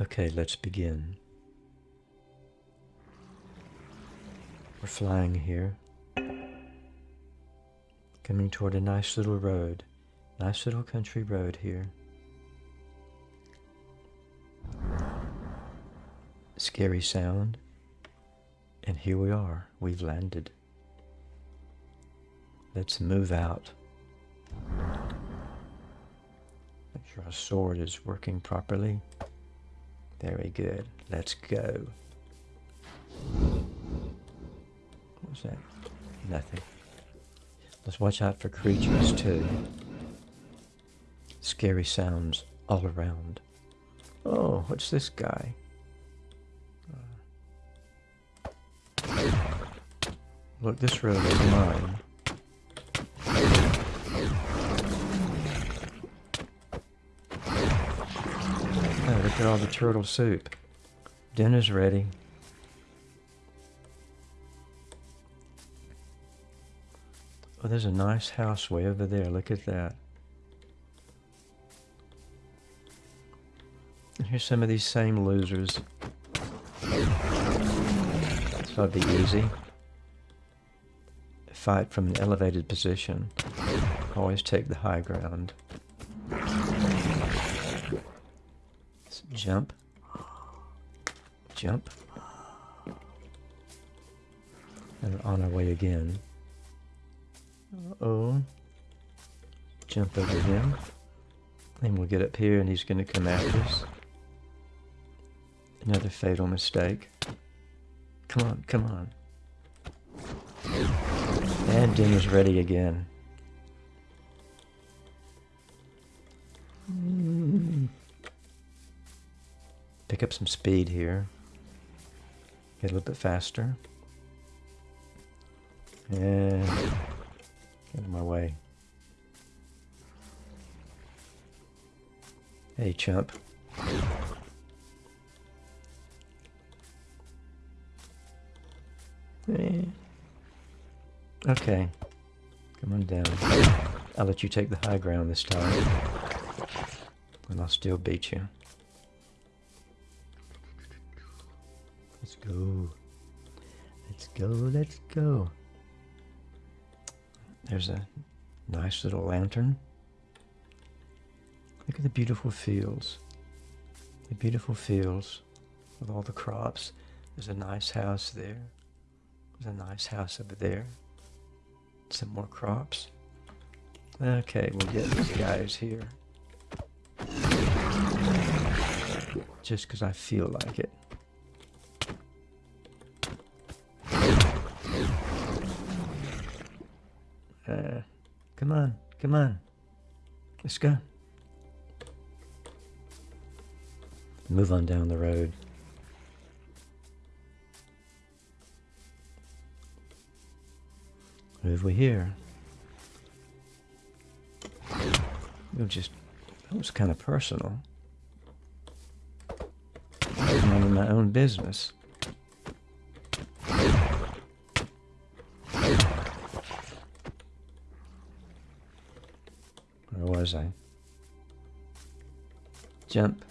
Okay, let's begin. We're flying here. Coming toward a nice little road. Nice little country road here. Scary sound. And here we are. We've landed. Let's move out. Make sure our sword is working properly. Very good. Let's go. What was that? Nothing. Let's watch out for creatures too. Scary sounds all around. Oh, what's this guy? Look, this road is mine. Look all the turtle soup. Dinner's ready. Oh, there's a nice house way over there. Look at that. Here's some of these same losers. So it'd be easy. Fight from an elevated position. Always take the high ground. Jump. Jump. And on our way again. Uh-oh. Jump over him. And we'll get up here and he's going to come after us. Another fatal mistake. Come on, come on. And dinner's ready again. Pick up some speed here. Get a little bit faster. And get in my way. Hey, chump. Eh. Okay. Come on down. I'll let you take the high ground this time. And I'll still beat you. Let's go. Let's go, let's go. There's a nice little lantern. Look at the beautiful fields. The beautiful fields with all the crops. There's a nice house there. There's a nice house over there. Some more crops. Okay, we'll get these guys here. Just because I feel like it. Uh, come on, come on. Let's go. Move on down the road. Over here. It was just, that was kind of personal. I was minding my own business. Was I? Jump.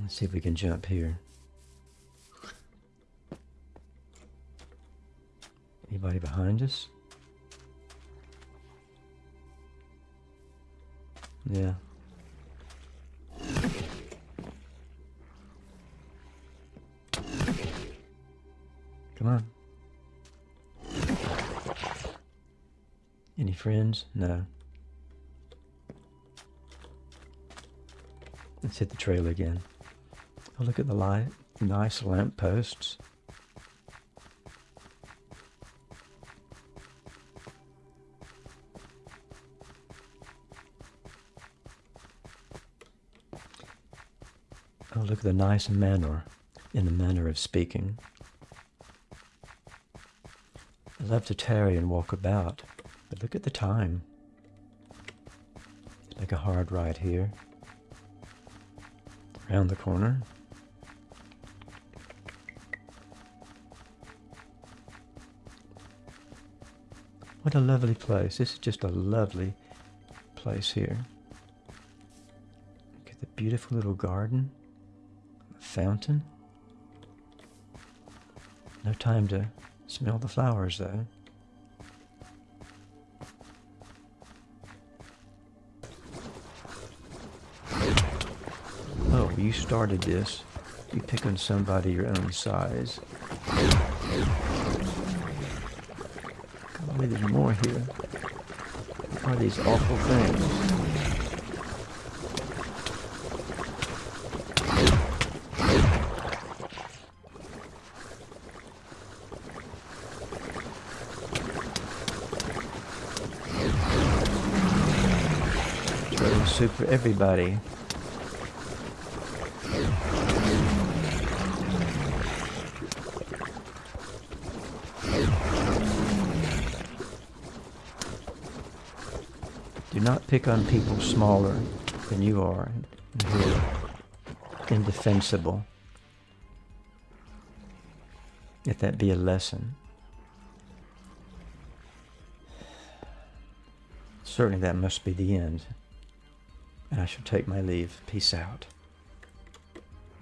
Let's see if we can jump here. Anybody behind us? Yeah. Come on. Any friends? No. Let's hit the trail again. Oh, look at the light. Nice lamp posts. Oh, look at the nice manor in the manner of speaking. Love to tarry and walk about, but look at the time. Make a hard right here. Around the corner. What a lovely place. This is just a lovely place here. Look at the beautiful little garden, fountain. No time to smell the flowers though. Oh, you started this. You pick on somebody your own size. On, there's more here. What are these awful things? Soup for everybody. Do not pick on people smaller than you are and who are indefensible. If that be a lesson. Certainly that must be the end. And I shall take my leave. Peace out.